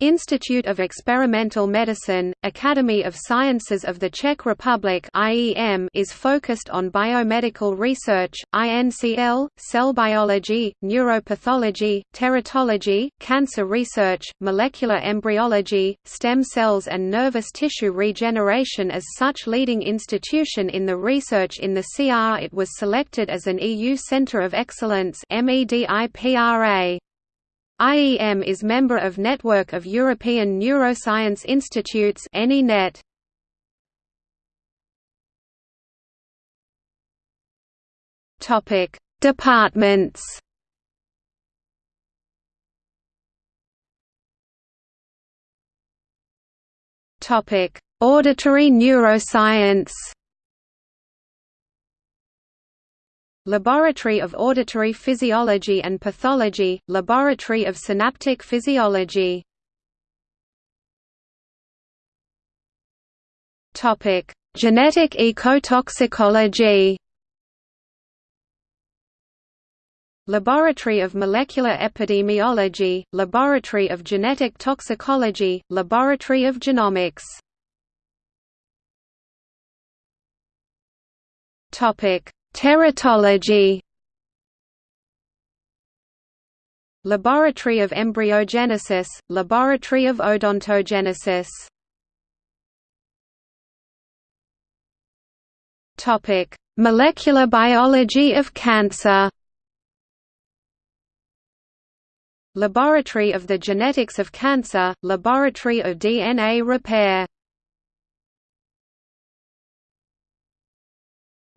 Institute of Experimental Medicine, Academy of Sciences of the Czech Republic is focused on biomedical research, INCL, cell biology, neuropathology, teratology, cancer research, molecular embryology, stem cells and nervous tissue regeneration as such leading institution in the research in the CR it was selected as an EU Centre of Excellence MEDIPRA. IEM is member of Network of European Neuroscience Institutes ENINET. Topic: Departments. Topic: Auditory neuroscience. Laboratory of Auditory Physiology and Pathology, Laboratory of Synaptic Physiology. Genetic ecotoxicology. Laboratory of Molecular Epidemiology, Laboratory of Genetic Toxicology, Laboratory of Genomics. Topic Teratology Laboratory of Embryogenesis, Laboratory of Odontogenesis Topic: Molecular biology of cancer. Laboratory of the Genetics of Cancer, Laboratory of DNA Repair.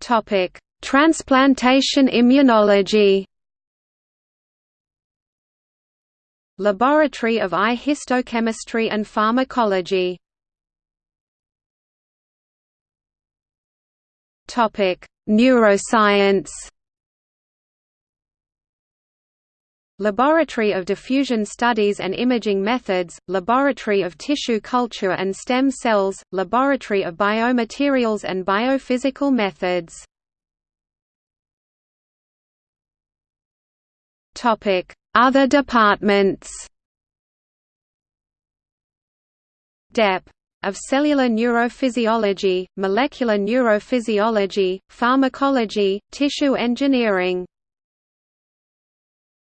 Topic: Transplantation immunology. Laboratory of Eye Histochemistry and Pharmacology. Topic Neuroscience. Laboratory of Diffusion Studies and Imaging Methods, Laboratory of Tissue Culture and Stem Cells, Laboratory of Biomaterials and Biophysical Methods Other departments. DEP. Of cellular neurophysiology, molecular neurophysiology, pharmacology, tissue engineering